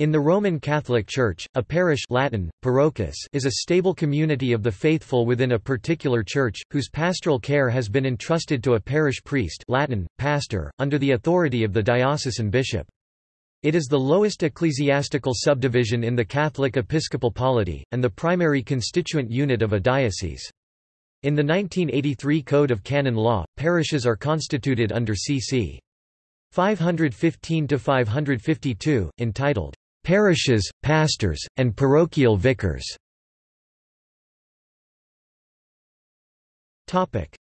In the Roman Catholic Church, a parish Latin, parochus is a stable community of the faithful within a particular church, whose pastoral care has been entrusted to a parish priest Latin, pastor, under the authority of the diocesan bishop. It is the lowest ecclesiastical subdivision in the Catholic episcopal polity, and the primary constituent unit of a diocese. In the 1983 Code of Canon Law, parishes are constituted under cc. 515–552, entitled, parishes, pastors, and parochial vicars.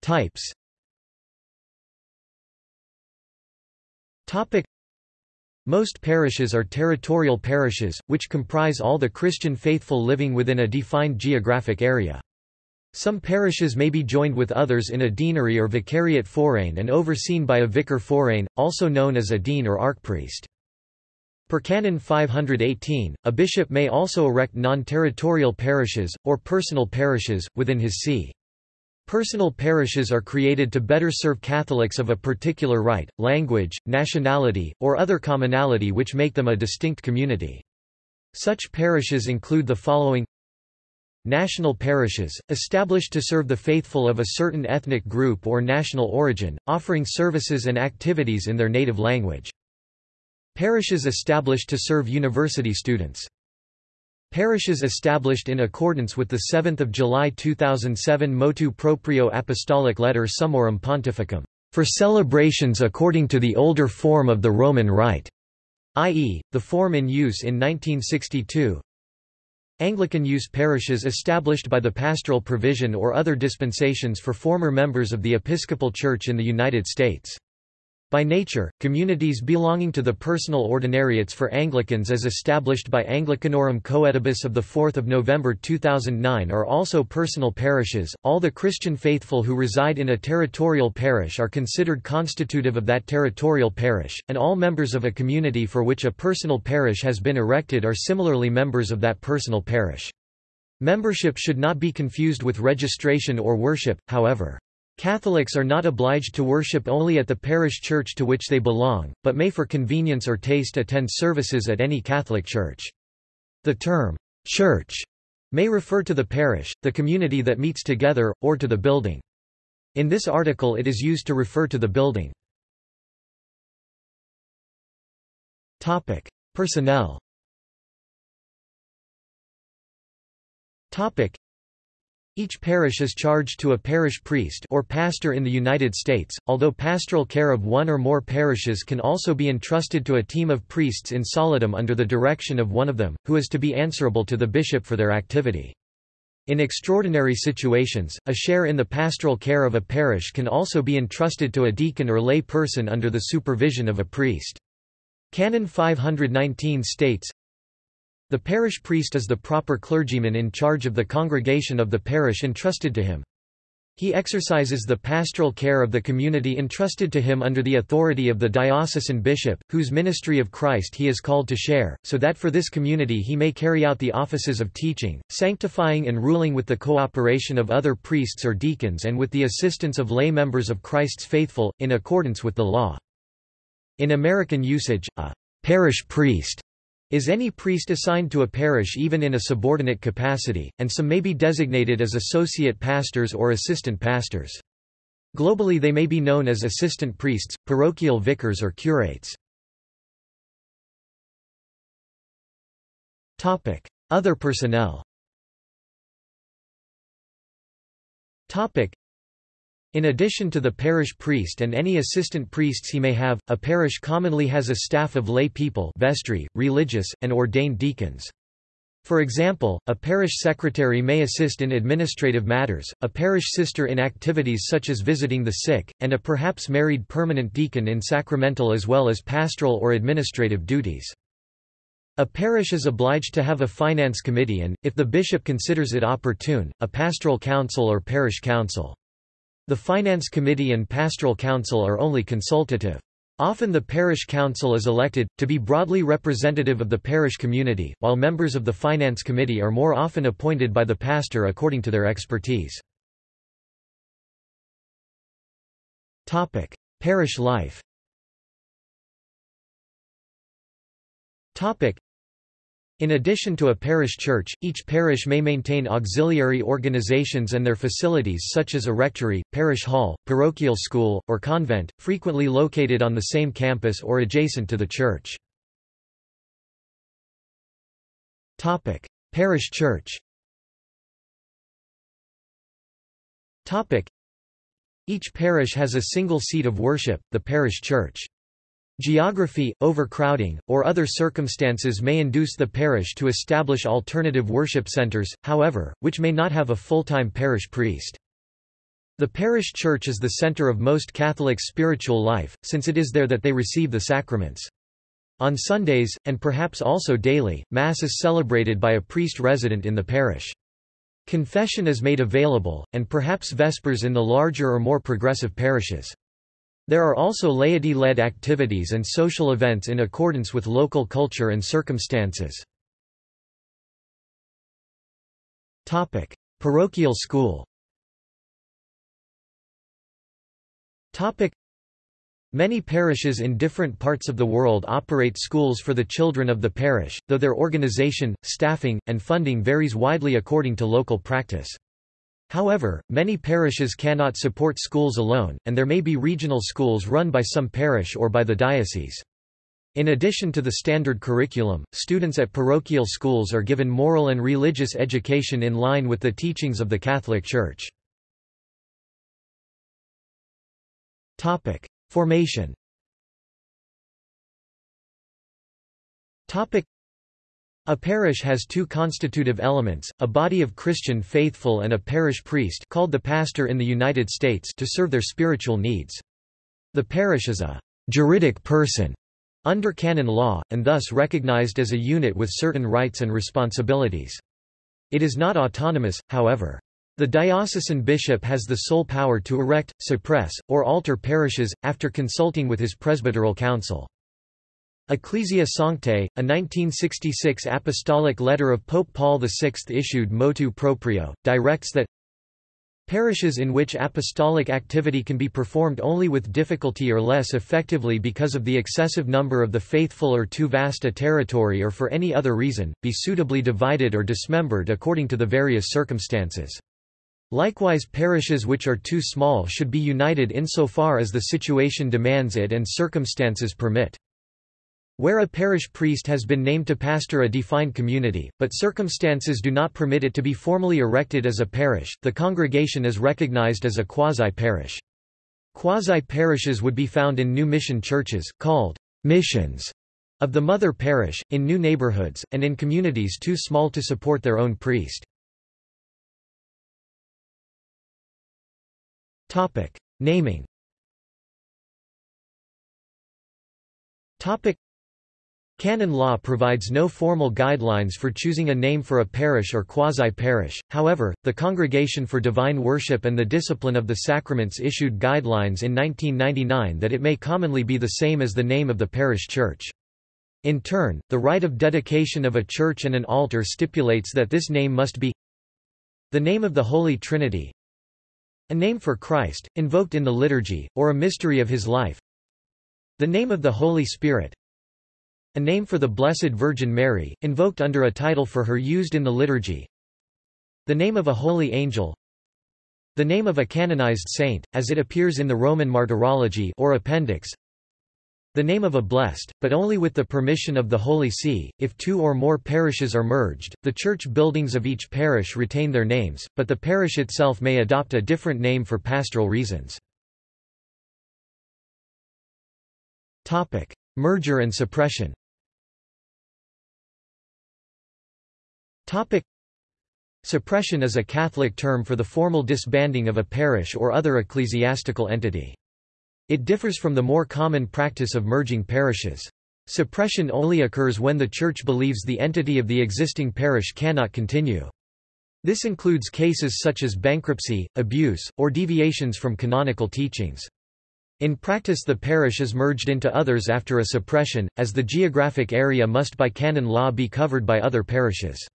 Types. Topic: Most parishes are territorial parishes, which comprise all the Christian faithful living within a defined geographic area. Some parishes may be joined with others in a deanery or vicariate forain and overseen by a vicar forain, also known as a dean or archpriest. Per Canon 518, a bishop may also erect non-territorial parishes, or personal parishes, within his see. Personal parishes are created to better serve Catholics of a particular rite, language, nationality, or other commonality which make them a distinct community. Such parishes include the following National parishes, established to serve the faithful of a certain ethnic group or national origin, offering services and activities in their native language. Parishes established to serve university students. Parishes established in accordance with the 7 July 2007 Motu Proprio Apostolic Letter Summorum Pontificum, for celebrations according to the older form of the Roman Rite, i.e., the form in use in 1962. Anglican use parishes established by the pastoral provision or other dispensations for former members of the Episcopal Church in the United States. By nature, communities belonging to the personal ordinariates for Anglicans as established by Anglicanorum Coetibus of 4 November 2009 are also personal parishes. All the Christian faithful who reside in a territorial parish are considered constitutive of that territorial parish, and all members of a community for which a personal parish has been erected are similarly members of that personal parish. Membership should not be confused with registration or worship, however. Catholics are not obliged to worship only at the parish church to which they belong, but may for convenience or taste attend services at any Catholic church. The term, church, may refer to the parish, the community that meets together, or to the building. In this article it is used to refer to the building. Personnel each parish is charged to a parish priest or pastor in the United States, although pastoral care of one or more parishes can also be entrusted to a team of priests in solidum under the direction of one of them, who is to be answerable to the bishop for their activity. In extraordinary situations, a share in the pastoral care of a parish can also be entrusted to a deacon or lay person under the supervision of a priest. Canon 519 states, the parish priest is the proper clergyman in charge of the congregation of the parish entrusted to him. He exercises the pastoral care of the community entrusted to him under the authority of the diocesan bishop, whose ministry of Christ he is called to share, so that for this community he may carry out the offices of teaching, sanctifying and ruling with the cooperation of other priests or deacons and with the assistance of lay members of Christ's faithful, in accordance with the law. In American usage, a parish priest is any priest assigned to a parish even in a subordinate capacity, and some may be designated as associate pastors or assistant pastors. Globally they may be known as assistant priests, parochial vicars or curates. Other personnel in addition to the parish priest and any assistant priests he may have, a parish commonly has a staff of lay people vestry, religious, and ordained deacons. For example, a parish secretary may assist in administrative matters, a parish sister in activities such as visiting the sick, and a perhaps married permanent deacon in sacramental as well as pastoral or administrative duties. A parish is obliged to have a finance committee and, if the bishop considers it opportune, a pastoral council or parish council. The Finance Committee and Pastoral Council are only consultative. Often the parish council is elected, to be broadly representative of the parish community, while members of the Finance Committee are more often appointed by the pastor according to their expertise. Parish life In addition to a parish church, each parish may maintain auxiliary organizations and their facilities such as a rectory, parish hall, parochial school, or convent, frequently located on the same campus or adjacent to the church. Parish church Each parish has a single seat of worship, the parish church. Geography, overcrowding, or other circumstances may induce the parish to establish alternative worship centers, however, which may not have a full-time parish priest. The parish church is the center of most Catholics' spiritual life, since it is there that they receive the sacraments. On Sundays, and perhaps also daily, Mass is celebrated by a priest resident in the parish. Confession is made available, and perhaps Vespers in the larger or more progressive parishes. There are also laity-led activities and social events in accordance with local culture and circumstances. Topic: Parochial school Topic: Many parishes in different parts of the world operate schools for the children of the parish, though their organization, staffing, and funding varies widely according to local practice. However, many parishes cannot support schools alone, and there may be regional schools run by some parish or by the diocese. In addition to the standard curriculum, students at parochial schools are given moral and religious education in line with the teachings of the Catholic Church. Formation a parish has two constitutive elements, a body of Christian faithful and a parish priest called the pastor in the United States to serve their spiritual needs. The parish is a juridic person under canon law, and thus recognized as a unit with certain rights and responsibilities. It is not autonomous, however. The diocesan bishop has the sole power to erect, suppress, or alter parishes, after consulting with his presbyteral council. Ecclesia Sanctae, a 1966 apostolic letter of Pope Paul VI issued motu proprio, directs that Parishes in which apostolic activity can be performed only with difficulty or less effectively because of the excessive number of the faithful or too vast a territory or for any other reason, be suitably divided or dismembered according to the various circumstances. Likewise parishes which are too small should be united insofar as the situation demands it and circumstances permit. Where a parish priest has been named to pastor a defined community, but circumstances do not permit it to be formally erected as a parish, the congregation is recognized as a quasi-parish. Quasi-parishes would be found in new mission churches, called missions, of the mother parish, in new neighborhoods, and in communities too small to support their own priest. Naming Canon law provides no formal guidelines for choosing a name for a parish or quasi-parish, however, the Congregation for Divine Worship and the Discipline of the Sacraments issued guidelines in 1999 that it may commonly be the same as the name of the parish church. In turn, the rite of dedication of a church and an altar stipulates that this name must be the name of the Holy Trinity, a name for Christ, invoked in the liturgy, or a mystery of his life, the name of the Holy Spirit, a name for the Blessed Virgin Mary, invoked under a title for her used in the liturgy. The name of a holy angel. The name of a canonized saint, as it appears in the Roman Martyrology or Appendix. The name of a blessed, but only with the permission of the Holy See. If two or more parishes are merged, the church buildings of each parish retain their names, but the parish itself may adopt a different name for pastoral reasons. Topic: Merger and suppression. Topic. Suppression is a Catholic term for the formal disbanding of a parish or other ecclesiastical entity. It differs from the more common practice of merging parishes. Suppression only occurs when the Church believes the entity of the existing parish cannot continue. This includes cases such as bankruptcy, abuse, or deviations from canonical teachings. In practice the parish is merged into others after a suppression, as the geographic area must by canon law be covered by other parishes.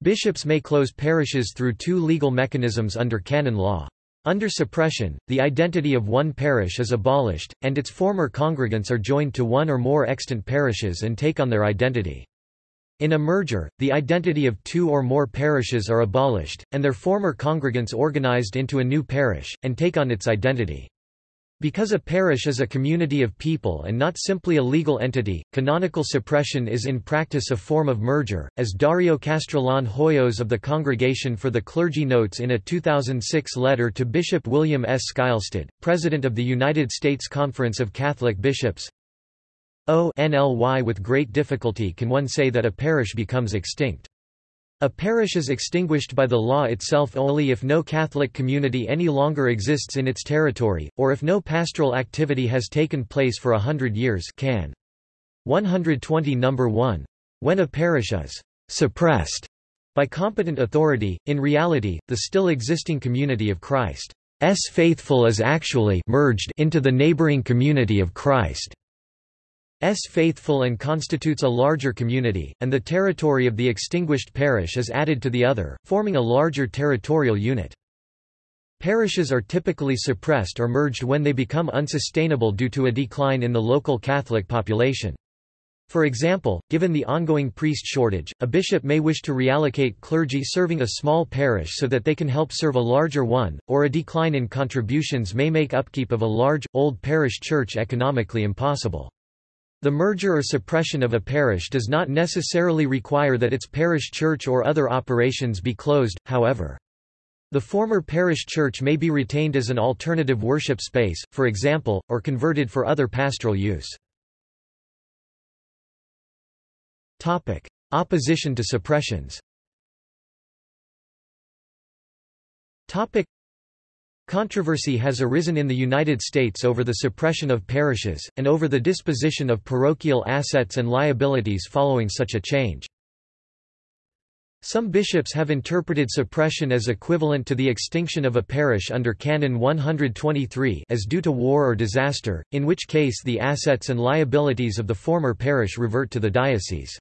Bishops may close parishes through two legal mechanisms under canon law. Under suppression, the identity of one parish is abolished, and its former congregants are joined to one or more extant parishes and take on their identity. In a merger, the identity of two or more parishes are abolished, and their former congregants organized into a new parish, and take on its identity. Because a parish is a community of people and not simply a legal entity, canonical suppression is in practice a form of merger, as Dario Castrillon Hoyos of the Congregation for the Clergy notes in a 2006 letter to Bishop William S. Skylestad, President of the United States Conference of Catholic Bishops. O NLY with great difficulty can one say that a parish becomes extinct. A parish is extinguished by the law itself only if no Catholic community any longer exists in its territory, or if no pastoral activity has taken place for a hundred years can. 120 number 1. When a parish is «suppressed» by competent authority, in reality, the still existing community of Christ's faithful is actually merged into the neighboring community of Christ. S faithful and constitutes a larger community, and the territory of the extinguished parish is added to the other, forming a larger territorial unit. Parishes are typically suppressed or merged when they become unsustainable due to a decline in the local Catholic population. For example, given the ongoing priest shortage, a bishop may wish to reallocate clergy serving a small parish so that they can help serve a larger one, or a decline in contributions may make upkeep of a large, old parish church economically impossible. The merger or suppression of a parish does not necessarily require that its parish church or other operations be closed, however. The former parish church may be retained as an alternative worship space, for example, or converted for other pastoral use. Topic: Opposition to suppressions Controversy has arisen in the United States over the suppression of parishes, and over the disposition of parochial assets and liabilities following such a change. Some bishops have interpreted suppression as equivalent to the extinction of a parish under Canon 123 as due to war or disaster, in which case the assets and liabilities of the former parish revert to the diocese.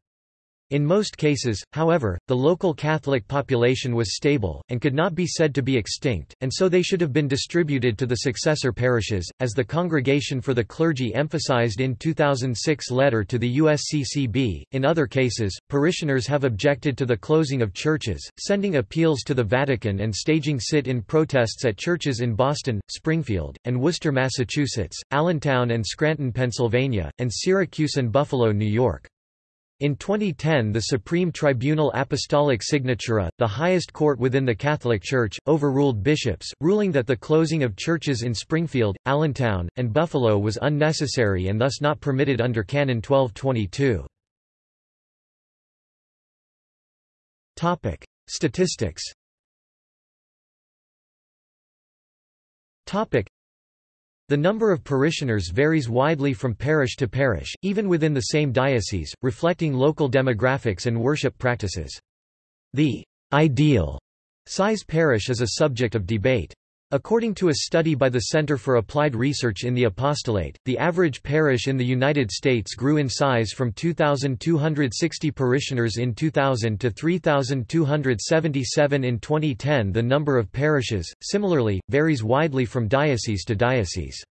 In most cases, however, the local Catholic population was stable, and could not be said to be extinct, and so they should have been distributed to the successor parishes, as the Congregation for the Clergy emphasized in 2006 letter to the USCCB. In other cases, parishioners have objected to the closing of churches, sending appeals to the Vatican and staging sit-in protests at churches in Boston, Springfield, and Worcester, Massachusetts, Allentown and Scranton, Pennsylvania, and Syracuse and Buffalo, New York. In 2010 the Supreme Tribunal Apostolic Signatura, the highest court within the Catholic Church, overruled bishops, ruling that the closing of churches in Springfield, Allentown, and Buffalo was unnecessary and thus not permitted under Canon 1222. Statistics the number of parishioners varies widely from parish to parish, even within the same diocese, reflecting local demographics and worship practices. The ideal size parish is a subject of debate. According to a study by the Center for Applied Research in the Apostolate, the average parish in the United States grew in size from 2,260 parishioners in 2000 to 3,277 in 2010. The number of parishes, similarly, varies widely from diocese to diocese.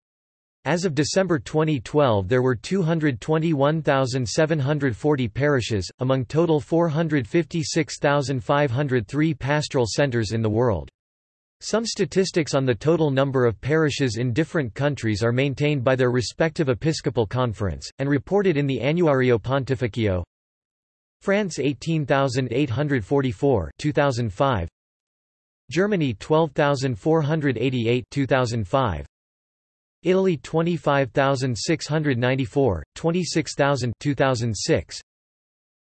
As of December 2012 there were 221,740 parishes, among total 456,503 pastoral centers in the world. Some statistics on the total number of parishes in different countries are maintained by their respective episcopal conference, and reported in the Annuario Pontificio. France 18,844 2005. Germany 12,488 2005. Italy 25,694, 26,000 2006.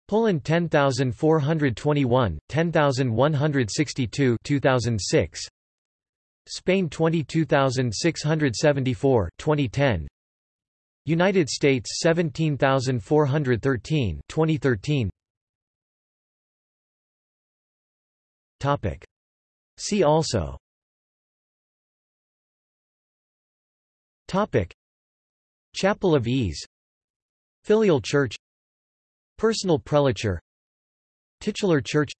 Poland 10421, 10162 2006 Spain 22674 2010 United States 17413 2013 Topic. See also. Topic. Chapel of Ease. Filial Church Personal prelature Titular church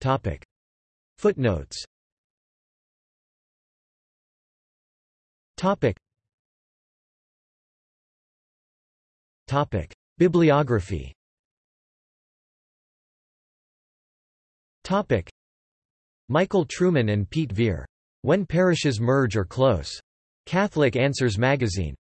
Topic. Footnotes Topic. Topic. Bibliography Michael Trueman and Pete Vere. When Parishes Merge or Close. Catholic Answers Magazine.